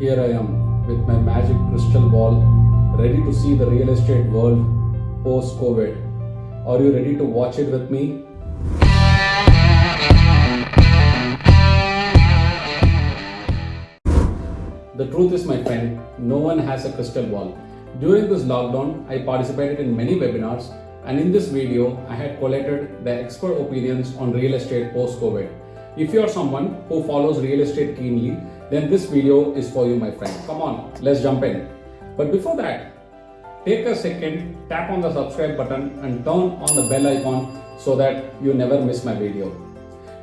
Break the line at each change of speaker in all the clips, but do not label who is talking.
Here I am with my magic crystal ball, ready to see the real estate world post COVID. Are you ready to watch it with me? The truth is, my friend, no one has a crystal ball. During this lockdown, I participated in many webinars, and in this video, I had collated the expert opinions on real estate post COVID. If you are someone who follows real estate keenly, then this video is for you, my friend. Come on, let's jump in. But before that, take a second, tap on the subscribe button, and turn on the bell icon so that you never miss my video.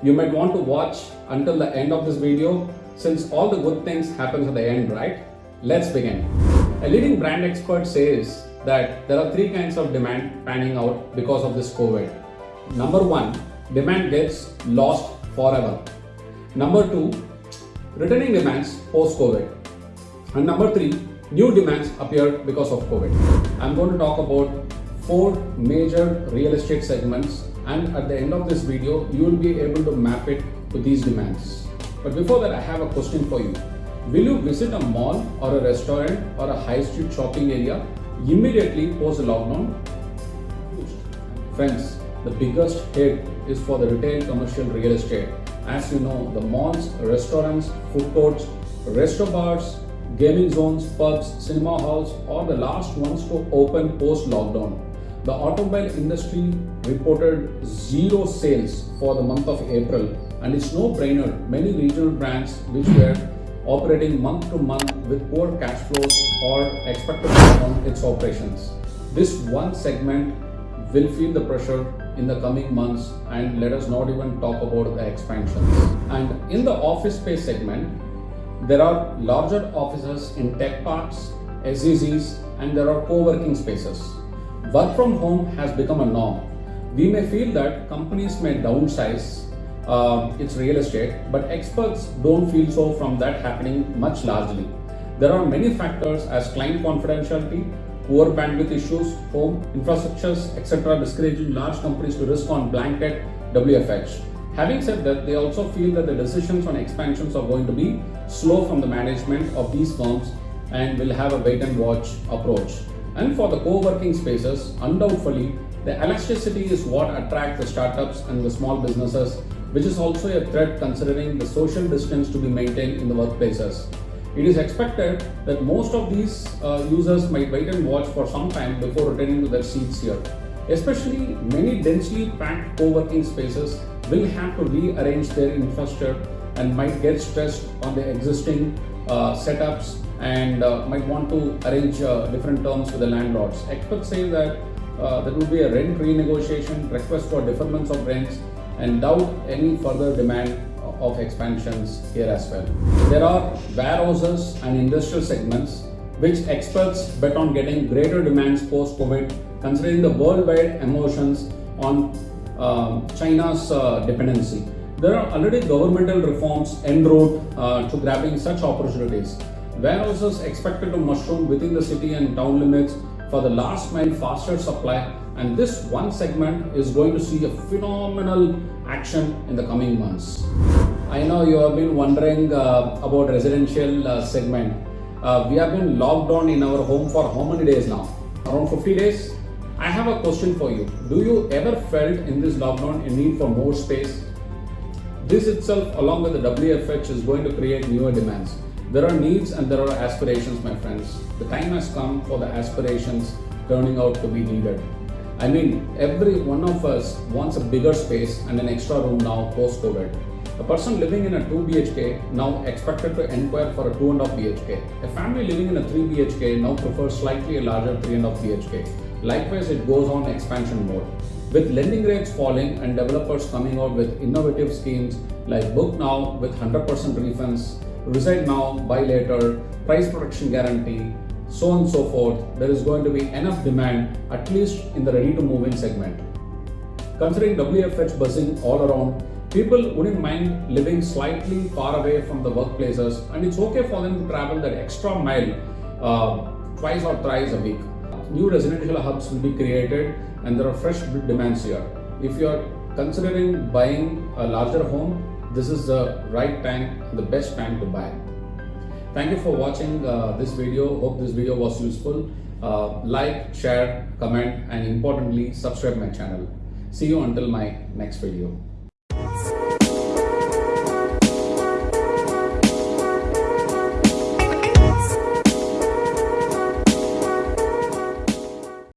You might want to watch until the end of this video since all the good things happens at the end, right? Let's begin. A leading brand expert says that there are three kinds of demand panning out because of this COVID. Number one, demand gets lost forever. Number two, returning demands post COVID. And number three, new demands appear because of COVID. I'm going to talk about four major real estate segments and at the end of this video, you will be able to map it to these demands. But before that, I have a question for you. Will you visit a mall or a restaurant or a high street shopping area immediately post lockdown? Friends, the biggest hit is for the retail commercial real estate. As you know, the malls, restaurants, food courts, restaurants, gaming zones, pubs, cinema halls are the last ones to open post lockdown. The automobile industry reported zero sales for the month of April and it's no brainer. Many regional brands which were operating month to month with poor cash flows or expected to down its operations. This one segment will feel the pressure in the coming months and let us not even talk about the expansion. And in the office space segment, there are larger offices in tech parks, SEZs, and there are co-working spaces. Work from home has become a norm. We may feel that companies may downsize uh, its real estate, but experts don't feel so from that happening much largely. There are many factors as client confidentiality, poor bandwidth issues, home infrastructures, etc., discouraging large companies to risk on blanket WFH. Having said that, they also feel that the decisions on expansions are going to be slow from the management of these firms and will have a wait and watch approach. And for the co-working spaces, undoubtedly, the elasticity is what attracts the startups and the small businesses which is also a threat considering the social distance to be maintained in the workplaces. It is expected that most of these uh, users might wait and watch for some time before returning to their seats here. Especially many densely packed co-working spaces will have to rearrange their infrastructure and might get stressed on the existing uh, setups and uh, might want to arrange uh, different terms with the landlords. Experts say that uh, there will be a rent renegotiation, request for deferments of rents, and doubt any further demand of expansions here as well. There are warehouses and industrial segments which experts bet on getting greater demands post-COVID considering the worldwide emotions on uh, China's uh, dependency. There are already governmental reforms en route uh, to grabbing such opportunities. Warehouses expected to mushroom within the city and town limits for the last mile faster supply and this one segment is going to see a phenomenal action in the coming months. I know you have been wondering uh, about residential uh, segment. Uh, we have been locked down in our home for how many days now? Around 50 days? I have a question for you. Do you ever felt in this lockdown a need for more space? This itself along with the WFH is going to create newer demands. There are needs and there are aspirations my friends. The time has come for the aspirations turning out to be needed. I mean, every one of us wants a bigger space and an extra room now post-COVID. A person living in a 2 BHK now expected to inquire for a 2.5 BHK. A family living in a 3 BHK now prefers slightly a larger 3.5 BHK. Likewise, it goes on expansion mode. With lending rates falling and developers coming out with innovative schemes like Book Now with 100% refunds, Reside Now, Buy Later, Price Protection Guarantee, so on and so forth, there is going to be enough demand at least in the ready to move in segment. Considering WFH buzzing all around, people wouldn't mind living slightly far away from the workplaces and it's okay for them to travel that extra mile uh, twice or thrice a week. New residential hubs will be created and there are fresh demands here. If you are considering buying a larger home, this is the right time, the best time to buy. Thank you for watching uh, this video. Hope this video was useful. Uh, like, share, comment, and importantly, subscribe my channel. See you until my next video.